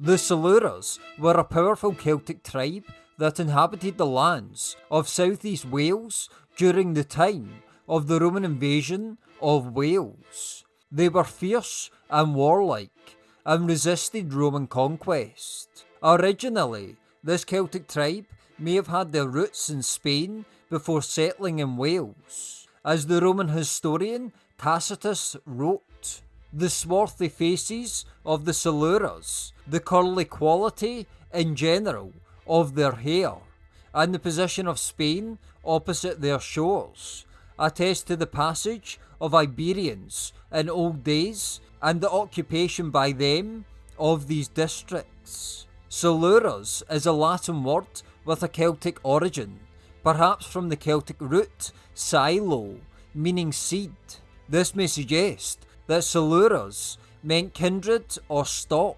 The Silures were a powerful Celtic tribe that inhabited the lands of southeast Wales during the time of the Roman invasion of Wales. They were fierce and warlike and resisted Roman conquest. Originally, this Celtic tribe may have had their roots in Spain before settling in Wales. As the Roman historian Tacitus wrote, the swarthy faces of the Silures, the curly quality in general of their hair, and the position of Spain opposite their shores attest to the passage of Iberians in old days and the occupation by them of these districts. Silures is a Latin word with a Celtic origin, perhaps from the Celtic root silo, meaning seed. This may suggest that Silures meant kindred or stock,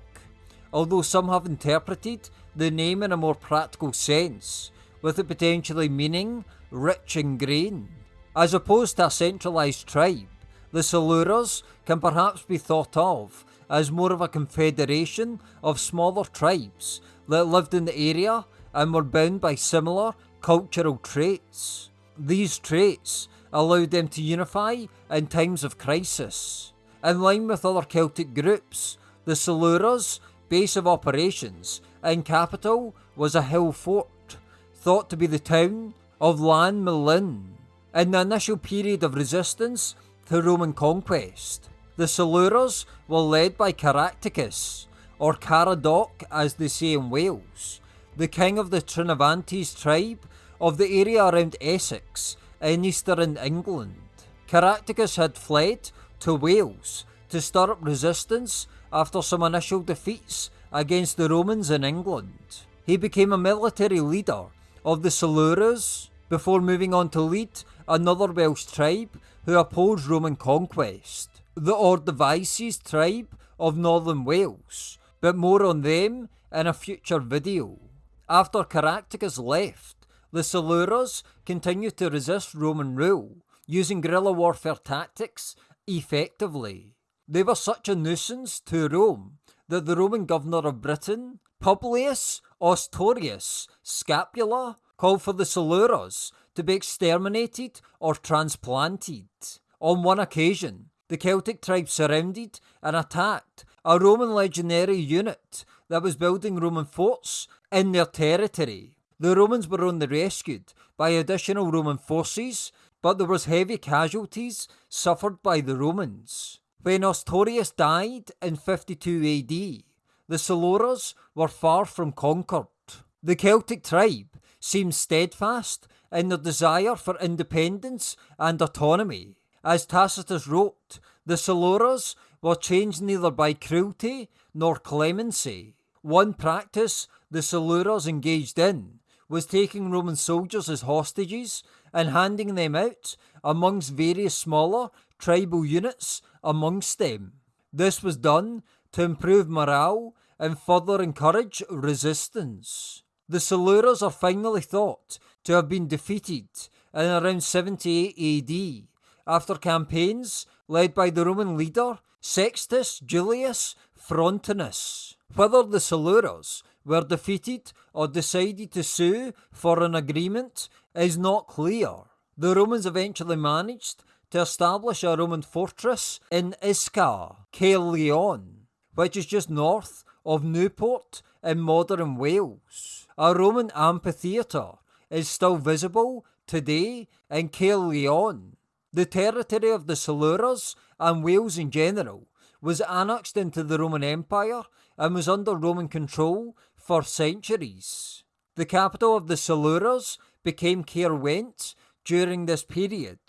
although some have interpreted the name in a more practical sense, with it potentially meaning rich in grain. As opposed to a centralised tribe, the Silures can perhaps be thought of as more of a confederation of smaller tribes that lived in the area and were bound by similar cultural traits. These traits allowed them to unify in times of crisis. In line with other Celtic groups, the Silures' base of operations and capital was a hill fort, thought to be the town of Llanmelin. In the initial period of resistance to Roman conquest, the Silures were led by Caractacus, or Caradoc as they say in Wales, the king of the Trinovantes tribe of the area around Essex in eastern England. Caractacus had fled to Wales to stir up resistance after some initial defeats against the Romans in England. He became a military leader of the Silures before moving on to lead another Welsh tribe who opposed Roman conquest, the Ordovices tribe of northern Wales, but more on them in a future video. After Caractacus left, the Silures continued to resist Roman rule, using guerrilla warfare tactics effectively. They were such a nuisance to Rome that the Roman governor of Britain, Publius Ostorius Scapula, called for the Silures to be exterminated or transplanted. On one occasion, the Celtic tribe surrounded and attacked a Roman legionary unit that was building Roman forts in their territory. The Romans were only rescued by additional Roman forces, but there was heavy casualties suffered by the Romans. When Ostorius died in 52 AD, the Silures were far from conquered. The Celtic tribe seemed steadfast in their desire for independence and autonomy. As Tacitus wrote, the Silures were changed neither by cruelty nor clemency. One practice the Silures engaged in was taking Roman soldiers as hostages and handing them out amongst various smaller tribal units amongst them. This was done to improve morale and further encourage resistance. The Silures are finally thought to have been defeated in around 78 AD after campaigns led by the Roman leader Sextus Julius Frontinus. Whether the Silures were defeated or decided to sue for an agreement is not clear. The Romans eventually managed to establish a Roman fortress in Isca, Caerleon, which is just north of Newport in modern Wales. A Roman amphitheatre is still visible today in Caerleon. The territory of the Silures and Wales in general was annexed into the Roman Empire and was under Roman control for centuries. The capital of the Silures became Caerwent during this period,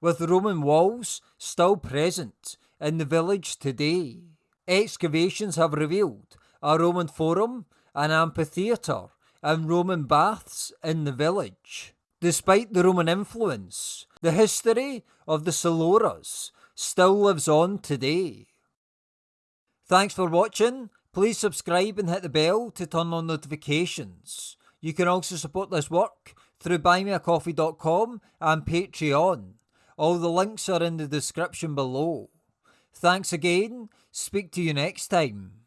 with Roman walls still present in the village today. Excavations have revealed a Roman forum, an amphitheatre, and Roman baths in the village. Despite the Roman influence, the history of the Silures still lives on today. Thanks for watching. Please subscribe and hit the bell to turn on notifications. You can also support this work through buymeacoffee.com and Patreon. All the links are in the description below. Thanks again. Speak to you next time.